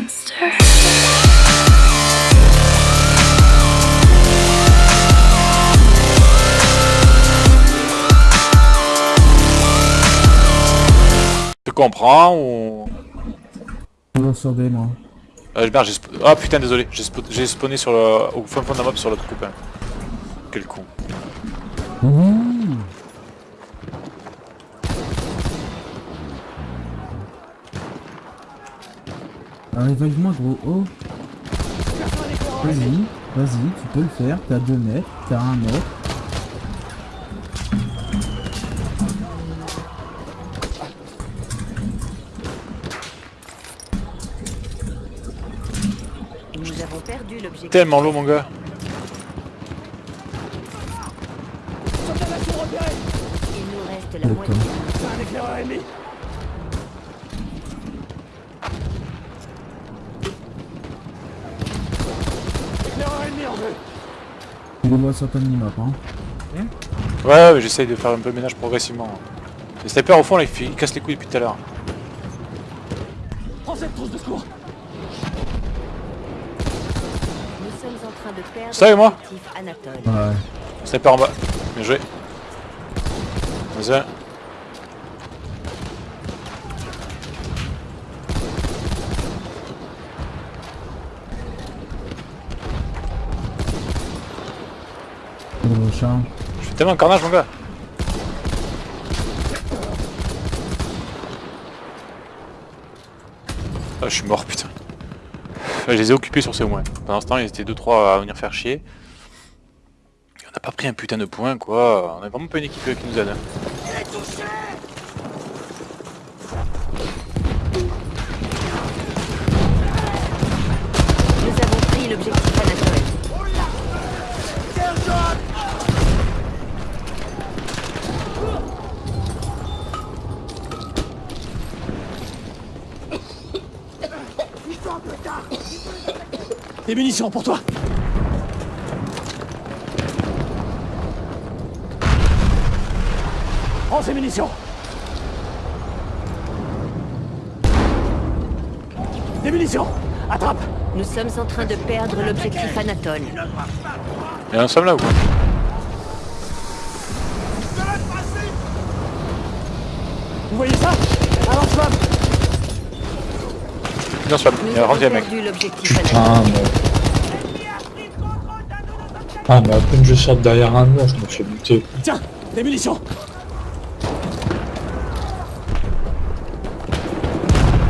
monster. Tu comprends ou... Toujours sur B, moi. Euh, merde, j'ai sp- Ah putain, désolé, j'ai sp- j'ai spawné sur le... au fin fond de la map sur l'autre copain. Quel con. Ouh Revive-moi gros, oh Vas-y, vas-y, tu peux le faire, t'as 2 mètres, t'as 1 mètre. Nous avons perdu l'objectif. Tellement lourd mon gars. Il nous reste la moitié. Tu les vois sur ta minimap, hein. Ouais, ouais, mais j'essaye de faire un peu le ménage progressivement. Le sniper au fond là, il, fait... il casse les couilles depuis tout à l'heure. Nous sommes en train de perdre Ça et moi. Ouais. Sniper en bas. Bien joué. Vas-y. Je fais tellement de carnage mon gars. Ah, je suis mort putain. Je les ai occupés sur ce moins. Pendant ce temps, ils étaient 2-3 à venir faire chier. Et on n'a pas pris un putain de point quoi. On a vraiment pas une équipe qui nous aide. hein. Nous avons pris l'objectif Anatole. Des munitions pour toi Prends ces munitions Des munitions Attrape Nous sommes en train de perdre l'objectif Anatole. Et un somme là ou quoi Vous voyez ça Un lance-flamme Bien sûr, il a rendu. Ah, mais... Ah, mais à peine je sors derrière un mur, je me fais buter. Tiens Des munitions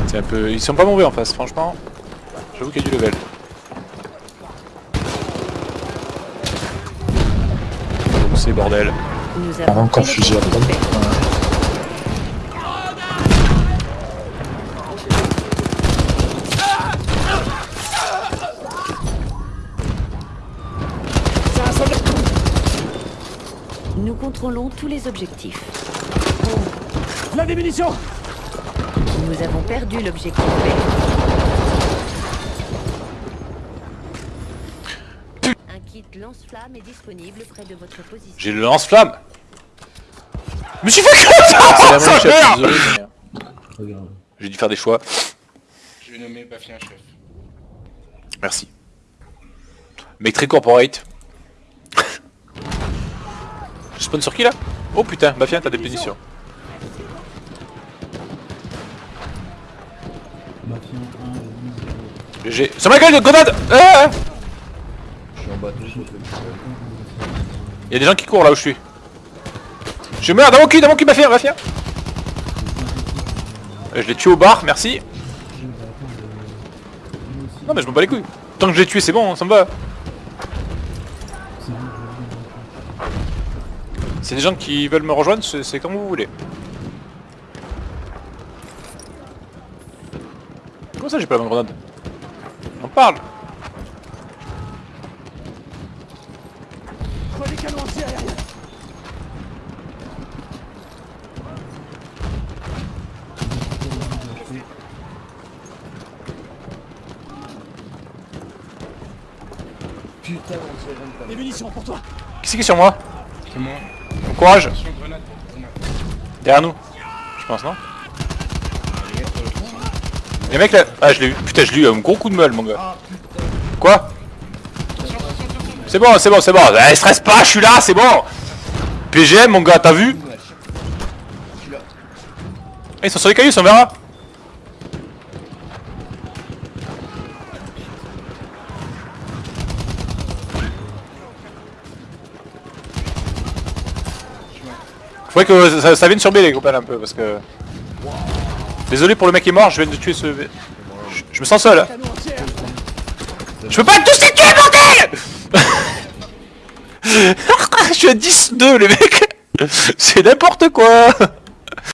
C'est un peu... Ils sont pas mauvais en face, franchement. J'avoue qu'il y a du level. Donc c'est bordel. Nous Ah, avons encore fusil à l'objectif pompe. vert. C'est un soldat Nous contrôlons tous les objectifs. Là des munitions Nous avons perdu l'objectif vert. Un kit lance-flamme est disponible près de votre position. J'ai le lance-flamme Je me suis fait ça mais, euh, J'ai dû faire des choix. Je vais nommer Bafien chef. Merci. Mec très corporate. Je spawn sur qui là Oh putain, Bafien t'as des punitions. Bafien 1, GG. Sur ma gueule de grenade ah Il y a des gens qui courent là où je suis. Je meurs dans mon cul, dans mon cul, Bafien, Bafien Euh, Je l'ai tué au bar, merci. Non mais je me bats les couilles. Tant que je l'ai tué c'est bon, ça me va. C'est des gens qui veulent me rejoindre, c'est comme vous voulez. Comment ça j'ai pas la bonne grenade? On parle. Des canons anti-aériens Des munitions pour toi. Qui c'est qui est sur moi? C'est moi. Courage. Derrière nous Je pense non Les mecs là. Ah, je l'ai eu. Putain, je l'ai eu un gros coup de meule, mon gars. Quoi C'est bon, c'est bon, c'est bon. Eh, stresse pas, je suis là, c'est bon. PGM, mon gars, t'as vu Eh, Ils sont sur les cailloux, on verra. Faudrait que ça, ça vienne sur B les copains un peu parce que... Désolé pour le mec qui est mort, je viens de tuer ce... Je, me sens seul hein. Je peux pas tous les tuer bordel Je suis à 10-2 les mecs C'est n'importe quoi